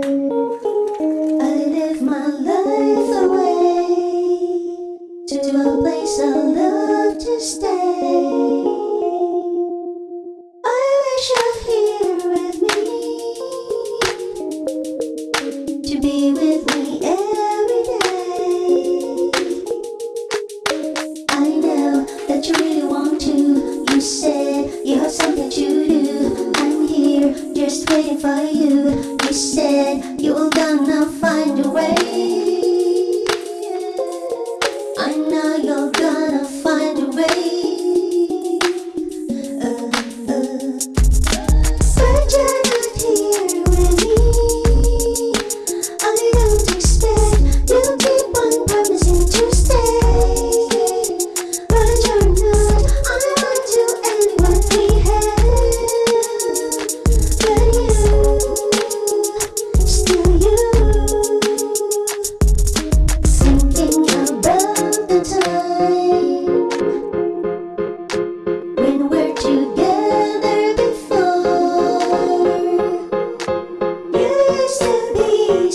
I live my life away To a place I love to stay.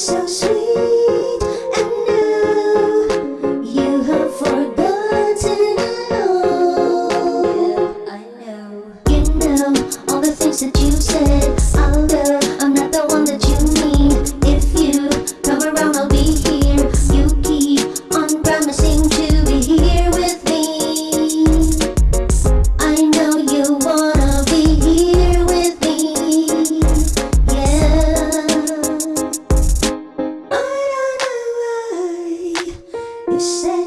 消失。say